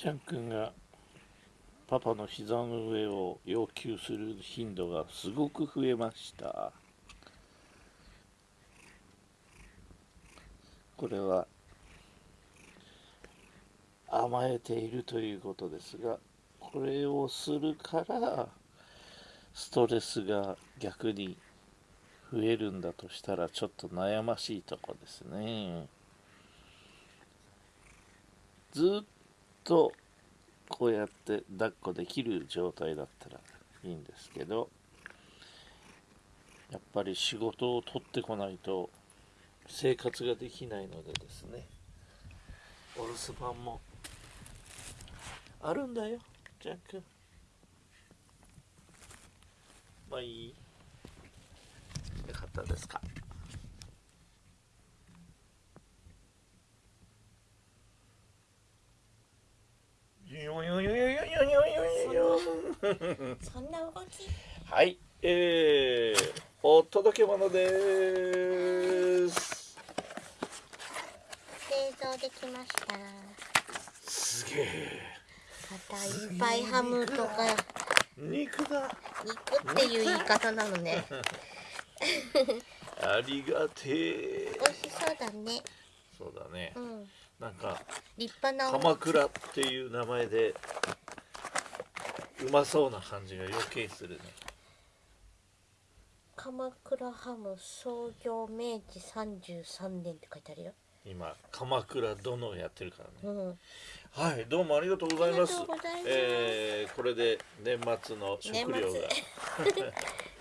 ちゃんくんがパパの膝の上を要求する頻度がすごく増えました。これは甘えているということですがこれをするからストレスが逆に増えるんだとしたらちょっと悩ましいとこですね。ずっとこうやって抱っこできる状態だったらいいんですけどやっぱり仕事を取ってこないと生活ができないのでですねお留守番もあるんだよジャン君。まあいい。よかったですか。そんな動き？はい、えー、お届け物です。製造できましたすげえ。またいっぱいハムとか肉だ。肉っていう言い方なのね ありがてえ。美味しそうだねそうだねう。んなんか立派な鎌倉っていう名前でうまそうな感じが余計するね。鎌倉ハム創業明治33年って書いてあるよ今鎌倉殿をやってるからね。うんはい、どうもありがとうございます。えー、これで年末の食料が。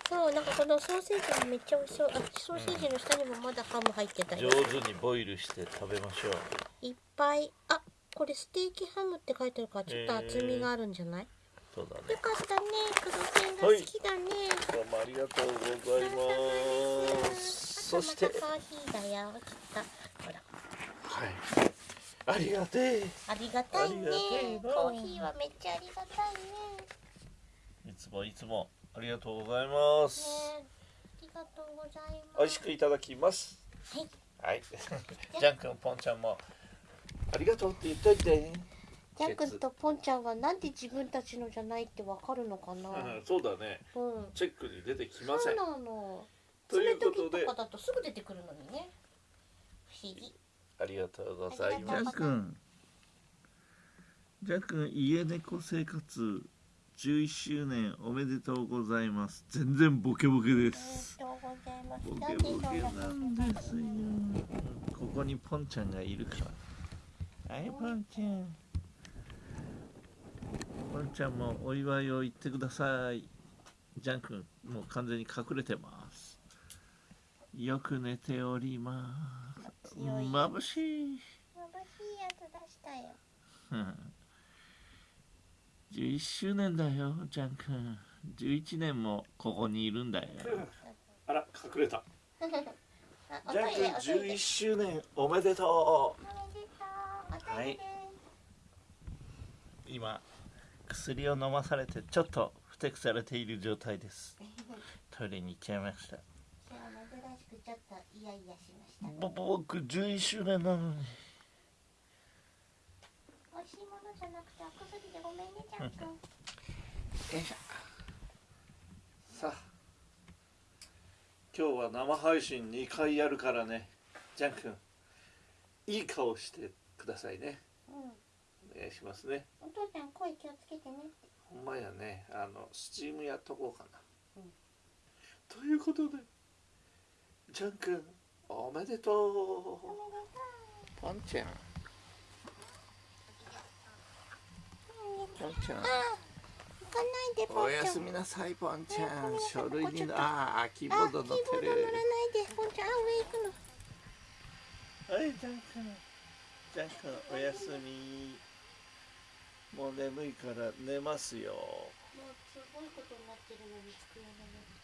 そうなんかこのソーセージもめっちゃ美味しそうあソーセージの下にもまだハム入ってたよ上手にボイルして食べましょう。いっぱいあこれステーキハムって書いてあるからちょっと厚みがあるんじゃない、そうだよね。かったね黒線が好きだね、どうもありがとうございます。そして、コーヒーだよきっとほらはい。ありがてえ。ありがたいねコーヒーはめっちゃありがたいねいつもいつもありがとうございます。ねありがとうございます美味しくいただきます。はいはい。ジャン君、ポンちゃんもありがとうって言っといて。ジャン君とポンちゃんがなんで自分たちのじゃないってわかるのかな？う んそうだね。うん。チェックに出てきませ。そうんなの。ということで。爪研ぎとかだとすぐ出てくるのにね。不思議。ありがとうございありがとう。ます。君。ジャン君家猫生活。11周年おめでとうございます。全然ボケボケでありすがとうございます。ボケボケなんですよ。ここにポンちゃんがいるから。はい、ポンちゃん。ポンちゃんもお祝いを言ってください。ジャン君、もう完全に隠れてます。よく寝ております。眩しい。眩しいやつ出したようん11周年だよ、ジャン君。11年もここにいるんだよ。あら、隠れた。ジャン君、レ11周年おめでとおめでとうおトイレです今薬を飲まされてちょっとふてくされている状態です。トイレに行っちゃいました。今日は珍しくちょっとイヤイヤしましたぼ僕11周年なのに。美味しいものじゃなくてお薬でごめんねジャン君よいしょ。さあ今日は生配信2回やるからね。ジャン君いい顔してくださいね。うんお願いしますね。お父ちゃん声気をつけてね。ほんまやね。あのスチームやっとこうかな、うん。ということでジャン君おめでとう。おめでとう。ポンちゃん。ポンちゃん。あ行かないでポンちゃん。おやすみなさいポンちゃん。書類にああキーボあード乗ってキーボード乗らるないでポンちゃん。あ上行くのはいジャン君。ジャン君おやすみもう眠いから寝ますよ。もうすごいことになってるのに机の上